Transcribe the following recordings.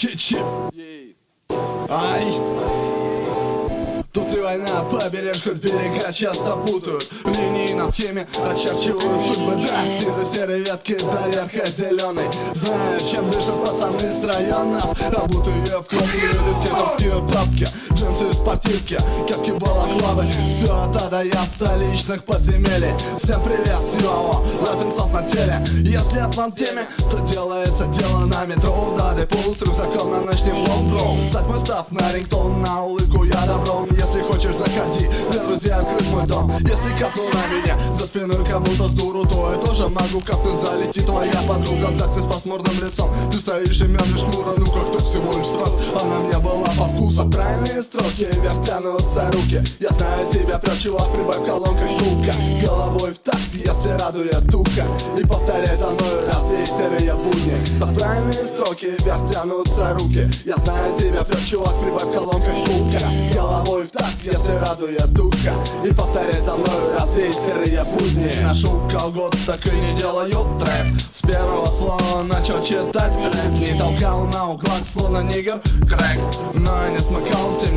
Чи-чи Ай. Тут и война, побережь хоть берега часто путают. Линии на схеме очерчивают судьбы. Да, снизу серой ветки до верха зеленый Знаю, чем дышат пацаны с районов. Обутые в кровь люди скейтовские папки Джинсы, спортивки, кепки, балаклавы Все от А до Я столичных подземелий Всем привет, Сиово, Робинсон на теле. Если отман теме, то делается дело на метро. Дали пул с рюкзаком на ночным лонгом Стать мой став на рингтон, на улыбку я добром заходи, для друзей открыт мой дом. Если капну на меня, за спиной кому-то с дуру То я тоже могу капнуть, залетит твоя подруга В ЗАГСе с пасмурным лицом, ты стоишь и мямлишь хмуро Ну как то всего лишь раз, она мне была по вкусу. Правильные строки, вверх тянутся руки. Я знаю тебя, прям чувак, прибавь в колонках звука. Головой в такт, если радует туха И повторяй за мной раз серые будни? Под правильные строки, вверх тянутся руки. Я знаю тебя, прям чувак, прибавь в колонках радует духа И повторяй за мной раз весь серые будни. Ношу колгот, так и не делаю трэп. С первого слова начал читать рэп. Не толкал на углах, словно нигер крэк Но я не смыкал, тем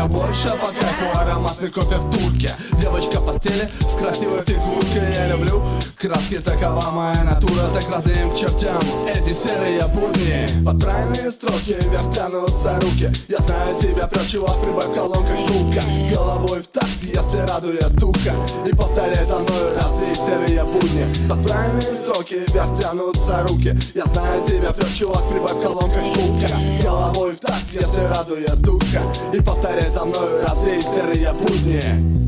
Мне больше по кайфу ароматный кофе в турке Девочка в постели с красивой фигуркой Я люблю краски, такова моя натура Так разным к чертям. Эти серые будни Под правильные строки вверх тянутся руки. Я знаю тебя, прям чувак, прибавь в колонках звука Головой в такт, если радует духа. И повторяй за мной раз весь серые будни? Под правильные строки вверх тянутся руки. Я знаю тебя, прям чувак, прибавь в колонках Радует духа И повторяй за мной раз весь серые будни